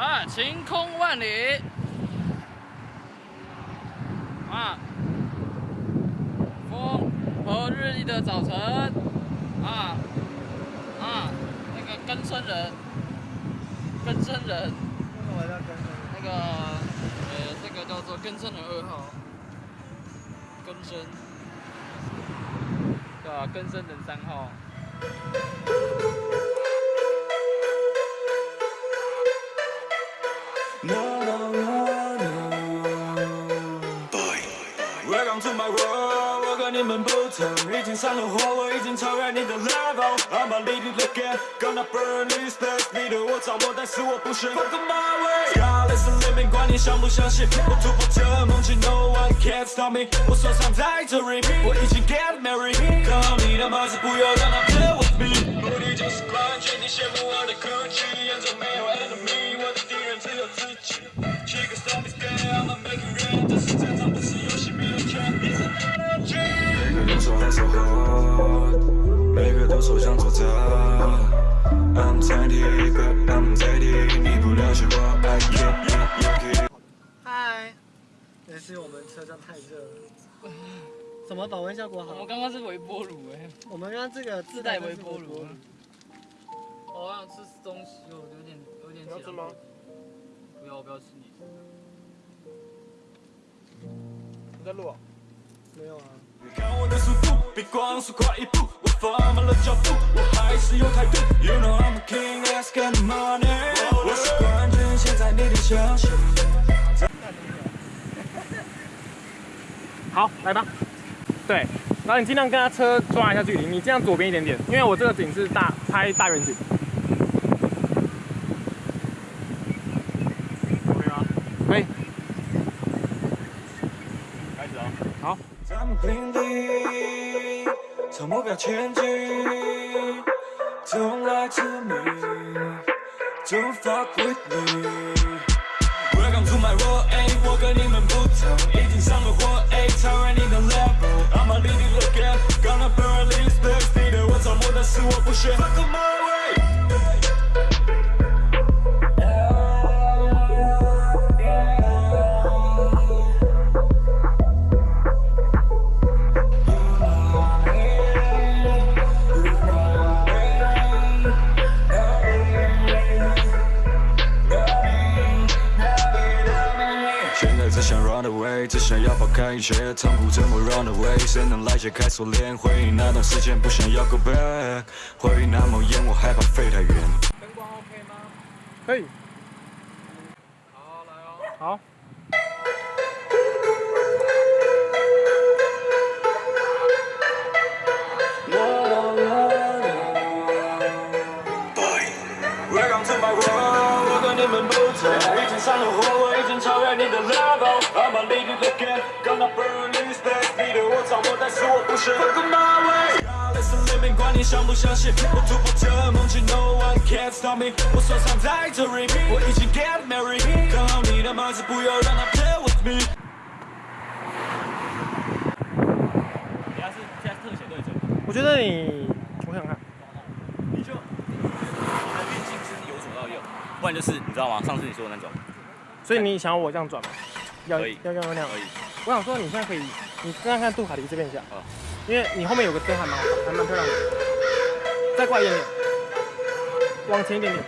啊，晴空万里。啊，风和日丽的早晨。啊。啊，那个根生人，根生人，那个呃，这个叫做根生人二号，根生，对吧？根生人三号。No, no, no, no. Welcome to my world，我跟你们不同，已经上了火，我已经超越你的 level。I'm a lead it again, gonna burn this place。你对我掌握，但是我不选。Fuck my way。Skyline 是 living，管你相不相信，我突破这梦境，No one can stop me。我手上戴着 ring，我已经 get married。看好你的马子，不要让它 play with me。目的就是冠军，你羡慕我的 Gucci，眼中没有 enemy， 每个都说想做大。I'm tiny, but I'm tiny，你不了解我，I can't。嗨，也是我们车上太热了。什么保温效果好我们？刚刚是微波炉哎，我们刚刚这个自带微波炉。我好想吃东西哦，有点有点。要吃吗？不要，我不要吃你。你在录啊？没有啊。比光速快一步，我放慢了脚步，我还是有态度。You know I'm a king, let's get money。我是冠军，现在你得相信。好，来吧。对，然后你尽量跟他车抓一下距离，你这样左边一点点，因为我这个景是大拍大远景。可以吗？可以。开始啊。好。咱们平地，朝目标前进。Don't lie to me, don't fuck with me. Welcome to my world, 哎，我跟你们不同，已经上了火，哎，超越你的 level。I'm a lead it again, gonna burn this place。你对我着魔，但是我不选。 away，只想要抛开一切痛苦，怎么 run away？谁能来解开锁链？回忆那段时间，不想要 go back。回忆那么远，我害怕飞太远。灯光 OK 吗？可以。好，来哦。好。我刚出 my world，我跟你们不同，已经上了火，超越你的 level。I'm a lead it again, gonna burn this place。你对我掌握，但是我不是。Fuck my way。Living，管你相不相信，我突破这梦境，No one can stop me。我手上在这 ring，我已经 get married。看好你的马子，不要让它 play with me。等下是现在特写对准。我觉得你，我想看。你就你的运镜是由左到右，不然就是你知道吗？上次你说的那种，所以你想要我这样转吗？要要要要那样可。以。我想说你现在可以，你看看杜卡迪这边一下，好因为你后面有个灯还蛮好还蛮漂亮的，再过来一点点，往前一点点。